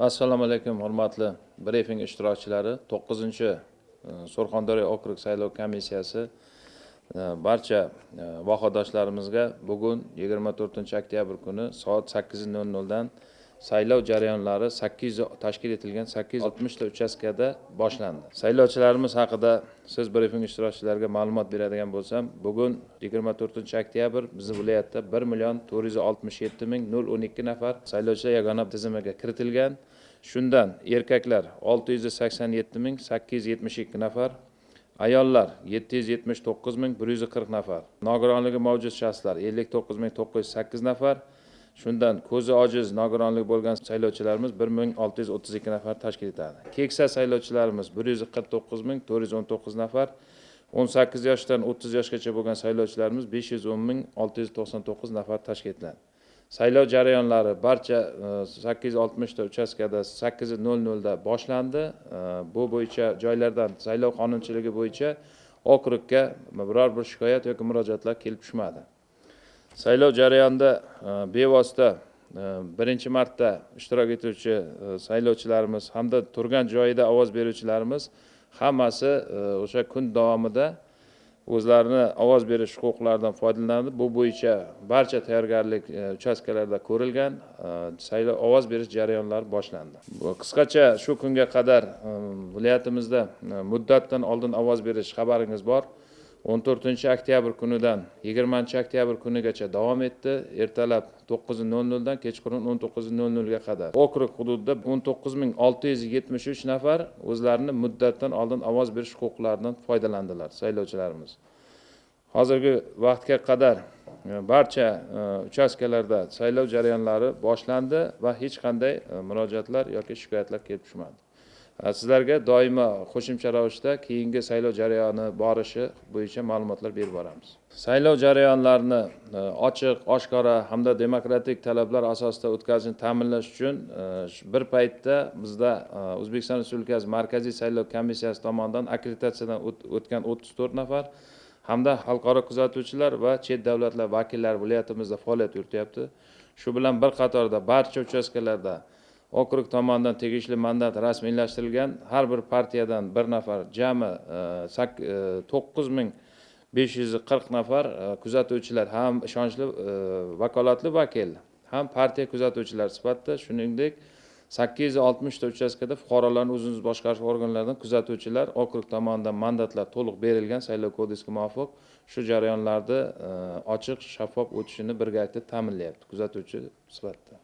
assalomu alaykum hurmatli brifing ishtirokchilari. To'qqizinchi e, surxondaryo okrug saylov komissiyasi e, barcha e, vohadoshlarimizga bugun yigirma to'rtinchi oktyabr kuni soat sakkiz nol noldan saylov jarayonlari sakkiz yuz tashkil etilgan sakkiz yuz oltmishta uchastkada boshlandi. Saylovchilarimiz haqida siz brifing ishtirokchilariga ma'lumot beradigan bo'lsam bugun yigirma to'rtinchi oktyabr bizni viloyatda bir million to'rt yuz oltmish yetti ming nol o'n ikki nafar saylovchilar yagona tizimiga kiritilgan. Shundan erkaklar olti yuz sakson yetti ming sakkiz yuz yetmish ikki nafar ayollar yetti yuz yetmish to'qqiz ming bir yuz qirq nafar nogironligi mavjud shaxslar ellik to'qqiz ming to'qqiz yuz sakkiz nafar shundan ko'zi ojiz nogironligi bo'lgan saylovchilarimiz bir ming olti yuz o'ttiz ikki nafar tashkil etadi. Keksa saylovchilarimiz bir yuz qirq to'qqiz ming to'rt yuz o'n to'qqiz nafar o'n sakkiz yoshdan o'ttiz yoshgacha bo'lgan saylovchilarimiz besh yuz o'n ming olti yuz to'qson to'qqiz nafar tashkil etiladi. Saylov jarayonlari barcha e, sakkiz yuz oltmishta uchastkada sakkiz nol nolda boshlandi. E, bu bo'yicha joylardan saylov qonunchiligi bo'yicha okrugga biror bir shikoyat yoki murojaatlar kelib tushmadi. Saylov jarayonida e, bevosita e, birinchi marta ishtirok etuvchi e, saylovchilarimiz hamda turgan joyida ovoz beruvchilarimiz hammasi o'sha kun davomida o'zlarini ovoz berish huquqlaridan foydalanib bu bo'yicha barcha tayyorgarlik uchastkalarida ko'rilgan saylov ovoz berish jarayonlari boshlandi. Qisqacha shu kunga qadar viloyatimizda muddatdan oldin ovoz berish xabaringiz bor. O'n to'rtinchi oktyabr kunidan yigirmanchi oktyabr kunigacha davom etdi. Ertalab to'qqiz nol noldan kechqurun o'n to'qqiz nol nolga qadar. Okrug hududida o'n to'qqiz ming olti yuz yetmish uch nafar o'zlarini muddatdan oldin ovoz berish huquqlaridan foydalandilar saylovchilarimiz. Hozirgi vaqtga qadar e, barcha e, uchastkalarda saylov jarayonlari boshlandi va hech qanday e, murojaatlar yoki shikoyatlar kelib tushmadi. Sizlarga doimo qo'shimcha ravishda keyingi saylov jarayoni borishi bo'yicha ma'lumotlar berib boramiz. Saylov jarayonlarini e, ochiq oshkora hamda demokratik talablar asosida o'tkazishni ta'minlash uchun e, bir paytda bizda e, o'zbekiston respublikasi markaziy saylov komissiyasi tomonidan akkreditatsiyadan o'tgan o'ttiz to'rt nafar hamda xalqaro kuzatuvchilar va chet davlatlar vakillari viloyatimizda faoliyat yurityapti shu bilan bir qatorda barcha uchastkalarda okrug tomonidan tegishli mandat rasmiylashtirilgan har bir partiyadan bir nafar jami e, e, to'qqiz ming besh yuz qirq nafar e, kuzatuvchilar ham ishonchli e, vakolatli vakil ham partiya kuzatuvchilari sifatida shuningdek sakkiz yuz oltmishta uchastkada fuqarolarni o'zini o'zi boshqarish organlaridan kuzatuvchilar okrug tomonidan mandatlar to'liq berilgan saylov kodeksiga muvofiq shu jarayonlarni e, ochiq shaffof o'tishini birgalikda ta'minlayapti kuzatuvchi sifatida.